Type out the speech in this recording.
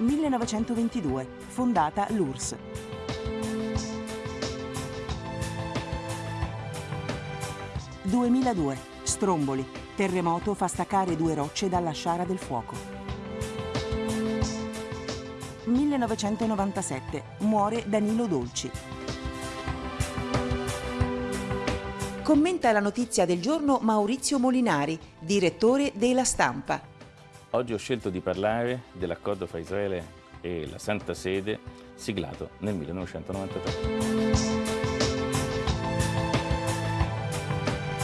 1922, fondata l'URSS. ...2002, Stromboli, terremoto fa staccare due rocce dalla sciara del fuoco. 1997, muore Danilo Dolci. Commenta la notizia del giorno Maurizio Molinari, direttore della Stampa. Oggi ho scelto di parlare dell'accordo fra Israele e la Santa Sede siglato nel 1993.